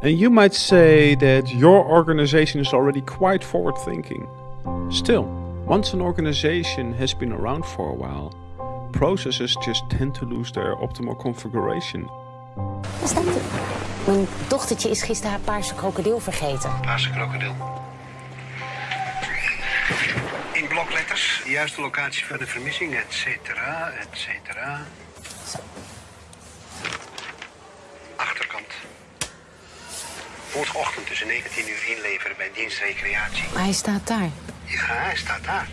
And you might say that your organization is already quite forward thinking. Still, once an organization has been around for a while, processes just tend to lose their optimal configuration. Waar staat hij? Mijn dochtertje is gisteren haar paarse krokodil vergeten. Paarse krokodil. In blokletters, de juiste locatie van de vermissing, et cetera, et cetera. Zo. Morgenochtend tussen 19 uur inleveren bij dienst recreatie. Maar hij staat daar. Ja, hij staat daar.